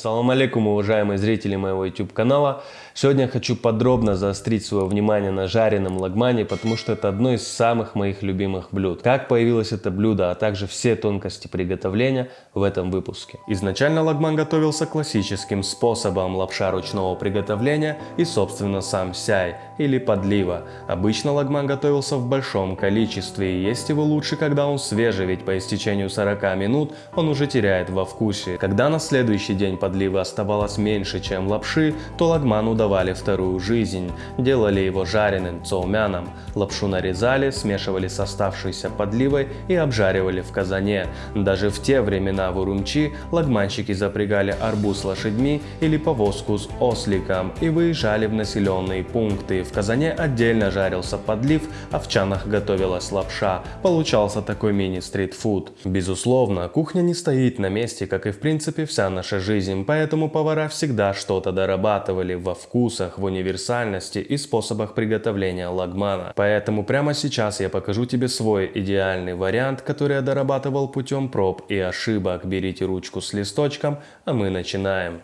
Ассаламу алейкум, уважаемые зрители моего YouTube канала. Сегодня я хочу подробно заострить свое внимание на жареном лагмане, потому что это одно из самых моих любимых блюд. Как появилось это блюдо, а также все тонкости приготовления в этом выпуске. Изначально лагман готовился классическим способом лапша ручного приготовления и собственно сам сяй или подлива. Обычно лагман готовился в большом количестве и есть его лучше, когда он свежий, ведь по истечению 40 минут он уже теряет во вкусе. Когда на следующий день подливы оставалось меньше, чем лапши, то лагману давали вторую жизнь. Делали его жареным цоумяном. Лапшу нарезали, смешивали с оставшейся подливой и обжаривали в казане. Даже в те времена в Урумчи лагманщики запрягали арбуз лошадьми или повозку с осликом и выезжали в населенные пункты. В казане отдельно жарился подлив, а в чанах готовилась лапша. Получался такой мини-стритфуд. Безусловно, кухня не стоит на месте, как и в принципе вся наша жизнь, поэтому повара всегда что-то дорабатывали во вкусах, в универсальности и способах приготовления лагмана. Поэтому прямо сейчас я покажу тебе свой идеальный вариант, который я дорабатывал путем проб и ошибок. Берите ручку с листочком, а мы начинаем.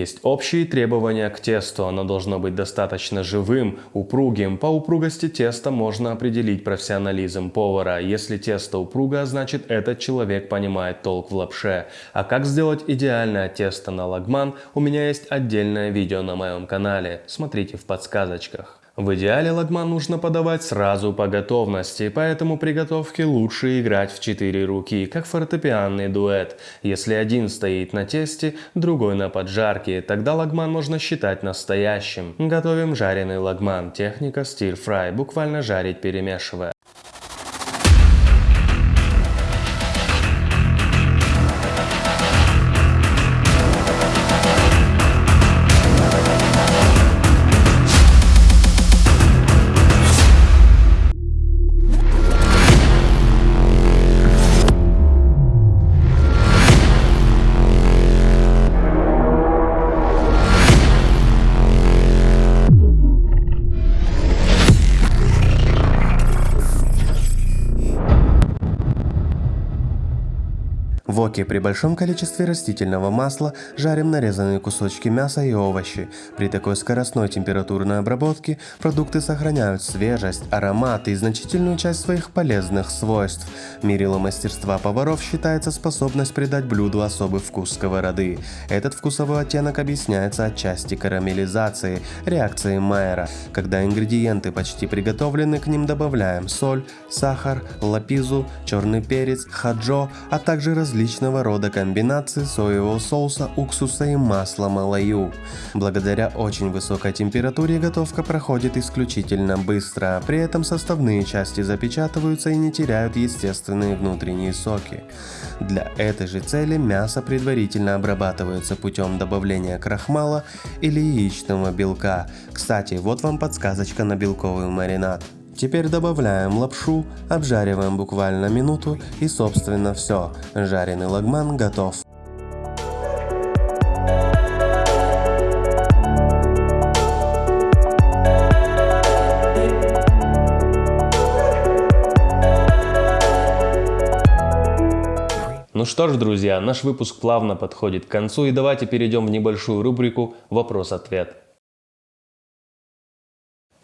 Есть общие требования к тесту. Оно должно быть достаточно живым, упругим. По упругости теста можно определить профессионализм повара. Если тесто упругое, значит этот человек понимает толк в лапше. А как сделать идеальное тесто на лагман, у меня есть отдельное видео на моем канале. Смотрите в подсказочках. В идеале лагман нужно подавать сразу по готовности, поэтому при готовке лучше играть в четыре руки, как фортепианный дуэт. Если один стоит на тесте, другой на поджарке, тогда лагман можно считать настоящим. Готовим жареный лагман, техника стир-фрай, буквально жарить перемешивая. Воке при большом количестве растительного масла жарим нарезанные кусочки мяса и овощи. При такой скоростной температурной обработке продукты сохраняют свежесть, аромат и значительную часть своих полезных свойств. Мерилом мастерства поваров считается способность придать блюду особый вкус сковороды. Этот вкусовой оттенок объясняется отчасти карамелизацией, реакцией Майера. Когда ингредиенты почти приготовлены, к ним добавляем соль, сахар, лапизу, черный перец, хаджо, а также различные различного рода комбинации соевого соуса, уксуса и масла малаю. Благодаря очень высокой температуре готовка проходит исключительно быстро, при этом составные части запечатываются и не теряют естественные внутренние соки. Для этой же цели мясо предварительно обрабатывается путем добавления крахмала или яичного белка. Кстати, вот вам подсказочка на белковый маринад. Теперь добавляем лапшу, обжариваем буквально минуту и собственно все, жареный лагман готов. Ну что ж, друзья, наш выпуск плавно подходит к концу и давайте перейдем в небольшую рубрику «Вопрос-ответ».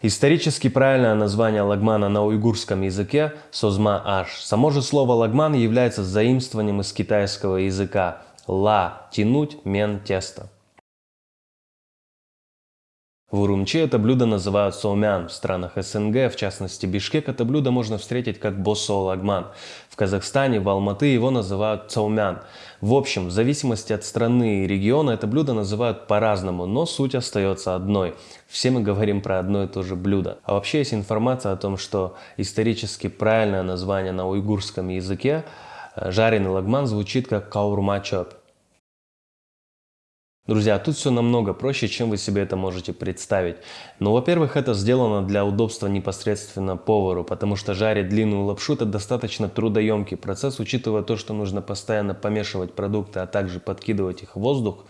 Исторически правильное название лагмана на уйгурском языке – созма-аш. Само же слово лагман является заимствованием из китайского языка ла – тянуть, мен – тесто. В Урумчи это блюдо называют соумян. В странах СНГ, в частности Бишкек, это блюдо можно встретить как босо лагман. В Казахстане, в Алматы его называют цаумян. В общем, в зависимости от страны и региона это блюдо называют по-разному, но суть остается одной. Все мы говорим про одно и то же блюдо. А вообще есть информация о том, что исторически правильное название на уйгурском языке э, жареный лагман звучит как каурма чоп. Друзья, тут все намного проще, чем вы себе это можете представить. Но, во-первых, это сделано для удобства непосредственно повару, потому что жарить длинную лапшу это достаточно трудоемкий процесс, учитывая то, что нужно постоянно помешивать продукты, а также подкидывать их в воздух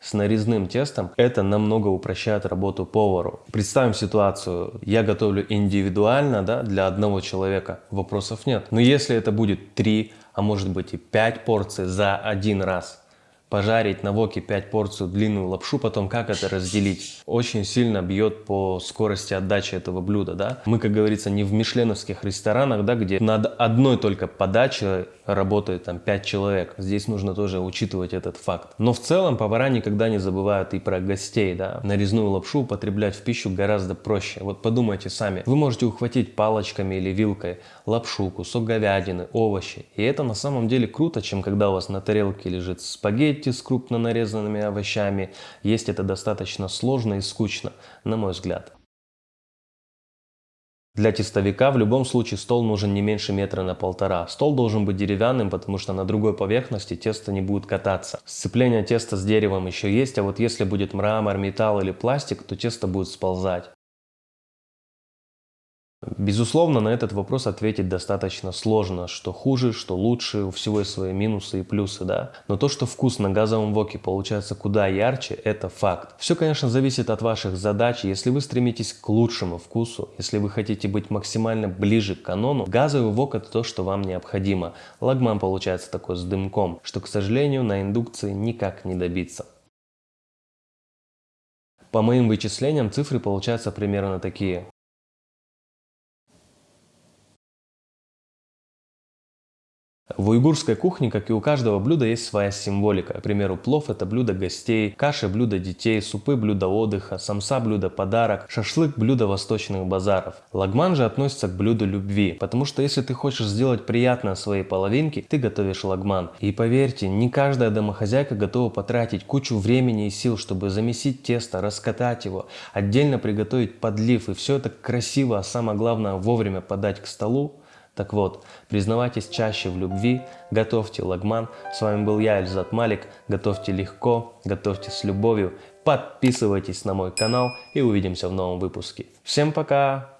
с нарезным тестом, это намного упрощает работу повару. Представим ситуацию, я готовлю индивидуально да, для одного человека, вопросов нет. Но если это будет 3, а может быть и 5 порций за один раз – пожарить на воке 5 порций длинную лапшу, потом как это разделить, очень сильно бьет по скорости отдачи этого блюда, да. Мы, как говорится, не в мишленовских ресторанах, да, где над одной только подачей работает там 5 человек. Здесь нужно тоже учитывать этот факт. Но в целом повара никогда не забывают и про гостей, да. Нарезную лапшу употреблять в пищу гораздо проще. Вот подумайте сами. Вы можете ухватить палочками или вилкой лапшу, кусок говядины, овощи. И это на самом деле круто, чем когда у вас на тарелке лежит спагетти, спагетти с крупно нарезанными овощами. Есть это достаточно сложно и скучно, на мой взгляд. Для тестовика в любом случае стол нужен не меньше метра на полтора. Стол должен быть деревянным, потому что на другой поверхности тесто не будет кататься. Сцепление теста с деревом еще есть, а вот если будет мрамор, металл или пластик, то тесто будет сползать. Безусловно, на этот вопрос ответить достаточно сложно, что хуже, что лучше, у всего есть свои минусы и плюсы, да. Но то, что вкус на газовом воке получается куда ярче, это факт. Все, конечно, зависит от ваших задач. Если вы стремитесь к лучшему вкусу, если вы хотите быть максимально ближе к канону, газовый вок это то, что вам необходимо. Лагман получается такой с дымком, что, к сожалению, на индукции никак не добиться. По моим вычислениям цифры получаются примерно такие. В уйгурской кухне, как и у каждого блюда, есть своя символика. К примеру, плов – это блюдо гостей, каши – блюдо детей, супы – блюдо отдыха, самса – блюдо подарок, шашлык – блюдо восточных базаров. Лагман же относится к блюду любви, потому что если ты хочешь сделать приятно своей половинке, ты готовишь лагман. И поверьте, не каждая домохозяйка готова потратить кучу времени и сил, чтобы замесить тесто, раскатать его, отдельно приготовить подлив и все это красиво, а самое главное вовремя подать к столу. Так вот, признавайтесь чаще в любви, готовьте лагман. С вами был я, Эльзат Малик. Готовьте легко, готовьте с любовью. Подписывайтесь на мой канал и увидимся в новом выпуске. Всем пока!